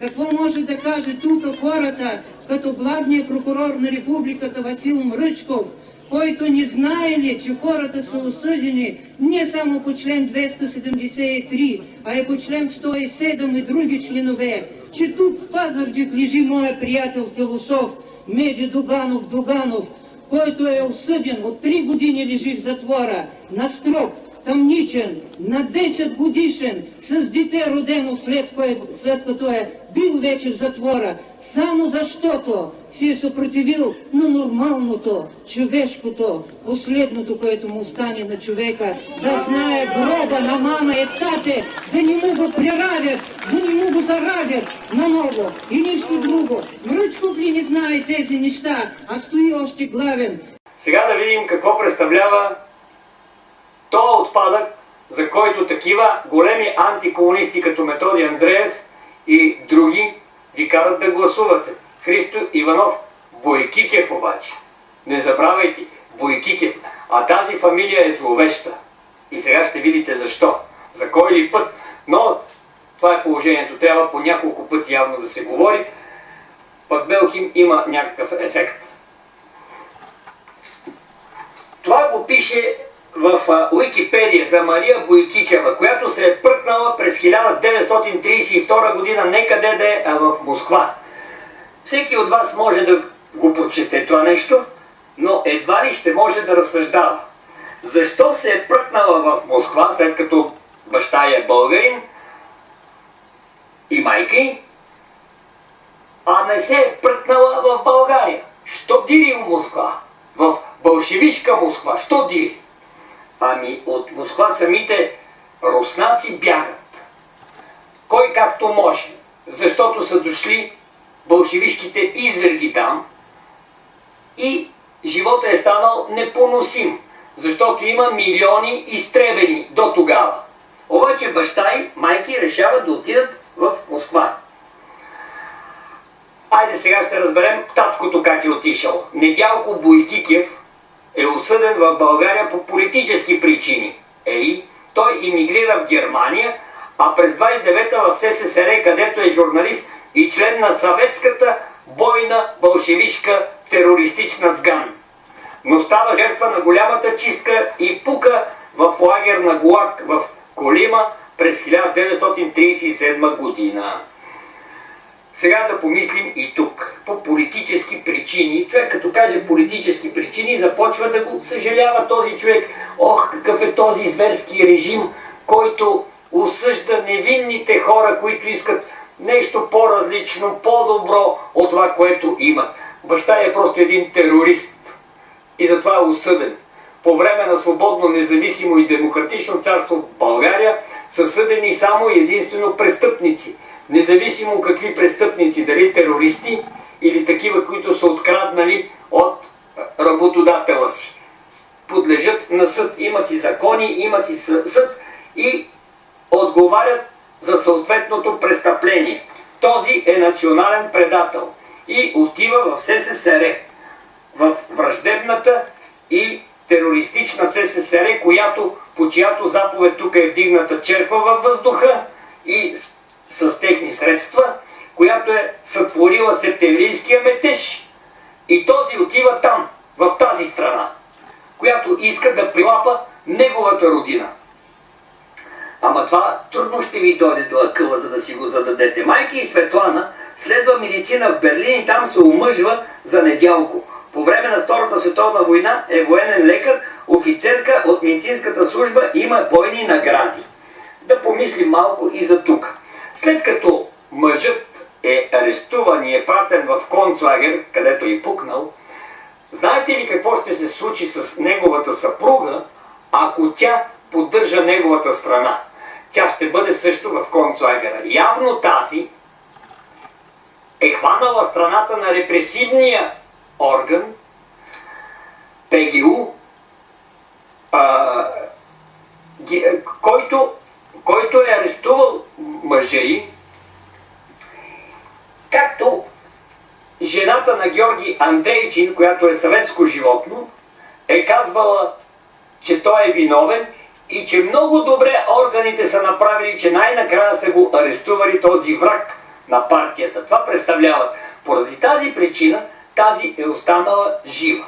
Какво може да каже тук хората, като главният прокурор на републиката Васил Мръчков, който не знае ли, че хората са осъдени не само по член 273, а и по член 107 и други членове, че тук в Пазарджик лежи моя приятел философ Меди Дуганов Дуганов, който е осъден от 3 години лежи в затвора на строк, тъмничен, на 10 годишен, с дете родено след, кое, след като е бил вече в затвора, само защото си е съпротивил на нормалното, човешкото, последното, което му стане на човека, да знае гроба на мама и тате, да не му го приравят, да не му го заравят наново и нищо друго. Мръчков ли не знае тези неща, а стои още главен. Сега да видим какво представлява то отпадък, за който такива големи антикомунисти като Методи Андреев и други ви карат да гласувате. Христо Иванов Бойкикев обаче. Не забравяйте, Бойкикев. А тази фамилия е зловеща. И сега ще видите защо. За кой ли път. Но това е положението. Трябва по няколко пъти явно да се говори. Пък Белким има някакъв ефект. Това го пише в Уикипедия за Мария Бойкикева, която се е пръкнала през 1932 година некъде е в Москва. Всеки от вас може да го прочете това нещо, но едва ли ще може да разсъждава. Защо се е пръкнала в Москва, след като баща е българин и майка й, а не се е пръкнала в България? Що дири в Москва? В бълшевишка Москва. Що дири? Ами от Москва самите руснаци бягат. Кой както може. Защото са дошли бълшевишките изверги там и живота е станал непоносим, защото има милиони изтребени до тогава. Обаче баща и майки решават да отидат в Москва. Айде сега ще разберем таткото как е отишъл. Недялко Бойкикев осъден в България по политически причини. Ей, той иммигрира в Германия, а през 29-та в СССР, където е журналист и член на съветската бойна бълшевишка терористична сган. Но става жертва на голямата чистка и пука в лагер на Гулак в Колима през 1937 година. Сега да помислим и тук. По политически причини. Човек като каже политически причини, започва да го съжалява този човек. Ох, какъв е този зверски режим, който осъжда невинните хора, които искат нещо по-различно, по-добро от това, което имат. Баща е просто един терорист и затова е осъден. По време на свободно, независимо и демократично царство в България са съдени само единствено престъпници. Независимо какви престъпници, дали терористи или такива, които са откраднали от работодателя си. Подлежат на съд. Има си закони, има си съд и отговарят за съответното престъпление. Този е национален предател и отива в СССР, в враждебната и терористична СССР, която, по чиято заповед тук е вдигната черква във въздуха и с, техни средства, която е сътворила септемврийския метеж. И този отива там, в тази страна, която иска да прилапа неговата родина. Ама това трудно ще ви дойде до акъла, за да си го зададете. Майки и Светлана следва медицина в Берлин и там се омъжва за недялко. По време на Втората световна война е военен лекар, офицерка от медицинската служба има бойни награди. Да помислим малко и за тук. След като мъжът е арестуван и е пратен в концлагер, където е пукнал, знаете ли какво ще се случи с неговата съпруга, ако тя поддържа неговата страна? Тя ще бъде също в концлагера. Явно тази е хванала страната на репресивния орган, ПГУ, а, ги, който, който е арестувал мъжа й, както жената на Георги Андрейчин, която е съветско животно, е казвала, че той е виновен и че много добре органите са направили, че най-накрая са го арестували този враг на партията. Това представляват. Поради тази причина тази е останала жива.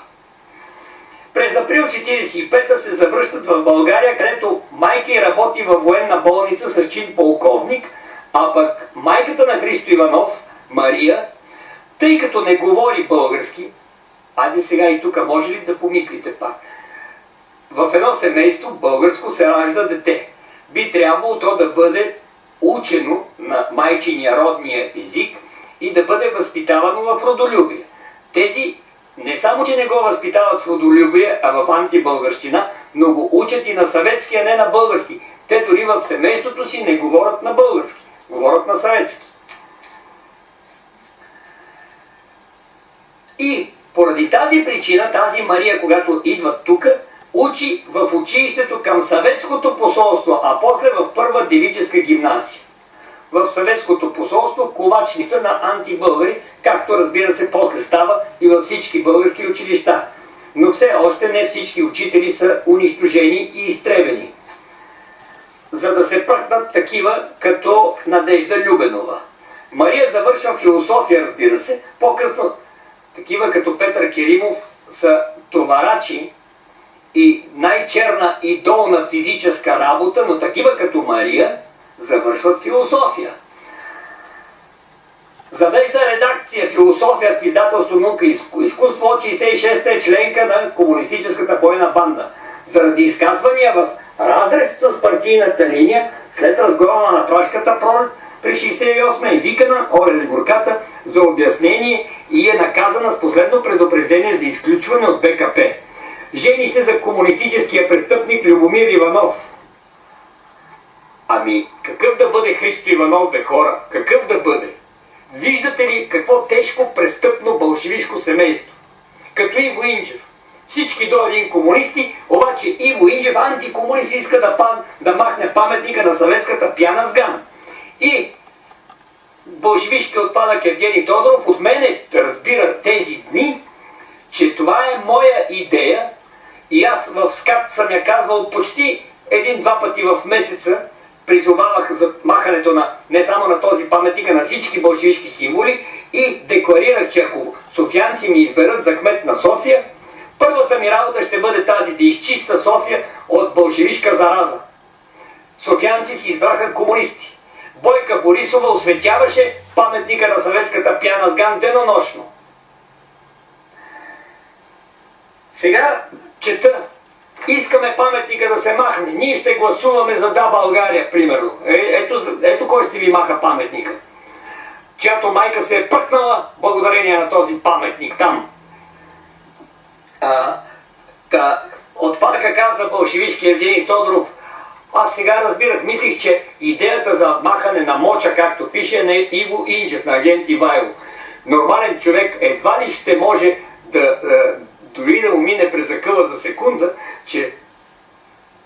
През април 1945 се завръщат в България, където майка й работи във военна болница с чин полковник, а пък майката на Христо Иванов, Мария, тъй като не говори български, айде сега и тук може ли да помислите пак, в едно семейство българско се ражда дете. Би трябвало то да бъде учено на майчиния родния език и да бъде възпитавано в родолюбие. Тези не само, че не го възпитават в родолюбие, а в антибългарщина, но го учат и на съветски, а не на български. Те дори в семейството си не говорят на български, говорят на съветски. И поради тази причина, тази Мария, когато идва тук, учи в училището към съветското посолство, а после в първа девическа гимназия. В съветското посолство ковачница на антибългари, както разбира се после става и във всички български училища. Но все още не всички учители са унищожени и изтребени. За да се пръкнат такива като Надежда Любенова. Мария завършва философия, разбира се. По-късно такива като Петър Керимов са товарачи и най-черна и долна физическа работа, но такива като Мария завършват философия. Редакция философия в издателство наука и изкуство от 66-та е членка на комунистическата бойна банда. Заради изказвания в разрез с партийната линия, след разгрома на прашката пролет, при 68 е викана Орели Горката за обяснение и е наказана с последно предупреждение за изключване от БКП. Жени се за комунистическия престъпник Любомир Иванов. Ами, какъв да бъде Христо Иванов, бе хора? Какъв да бъде? Виждате ли какво тежко престъпно бълшевишко семейство? Като Иво Инджев. Всички до един комунисти, обаче Иво Инджев, антикомунист, иска да, пам, да махне паметника на съветската пяна с ган. И бълшевишки отпадък Евгений Тодоров от мене разбира тези дни, че това е моя идея и аз в скат съм я казвал почти един-два пъти в месеца, призовавах за махането на не само на този паметник, а на всички бълшевишки символи и декларирах, че ако софианци ми изберат за кмет на София, първата ми работа ще бъде тази да изчиста София от бълшевишка зараза. Софианци си избраха комунисти. Бойка Борисова осветяваше паметника на съветската пяна с ган денонощно. Сега чета. Искаме паметника да се махне. Ние ще гласуваме за Да България, примерно. Е, ето, ето кой ще ви маха паметника. Чиято майка се е пъкнала благодарение на този паметник там. А, та, от парка каза бълшевишки Евгений Тодоров, аз сега разбирах, мислих, че идеята за махане на моча, както пише, на Иво Инджев, на агент Ивайло. Нормален човек едва ли ще може да, е, дори да му мине през закъла за секунда, че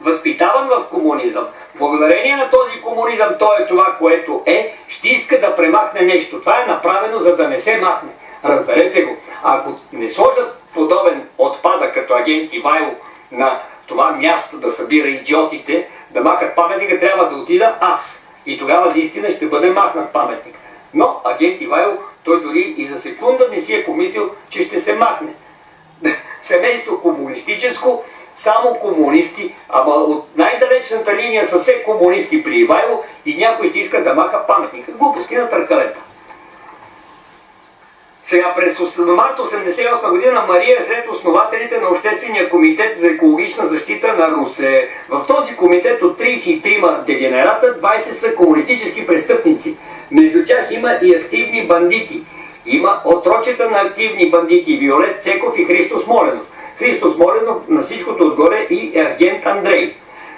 възпитаван в комунизъм, благодарение на този комунизъм, той е това, което е, ще иска да премахне нещо. Това е направено, за да не се махне. Разберете го. Ако не сложат подобен отпадък като агент Ивайло на това място да събира идиотите, да махат паметника, трябва да отида аз. И тогава наистина ще бъде махнат паметник. Но агент Ивайло, той дори и за секунда не си е помислил, че ще се махне. Семейство комунистическо, само комунисти, ама от най-далечната линия са все комунисти при Ивайло и някой ще иска да маха паметника. Глупости на търкалета. Сега през март 1988 година Мария е сред основателите на Обществения комитет за екологична защита на Русе. В този комитет от 33 дегенерата 20 са комунистически престъпници. Между тях има и активни бандити. Има отрочета на активни бандити Виолет Цеков и Христос Моленов. Христос Моленов на всичкото отгоре и агент Андрей.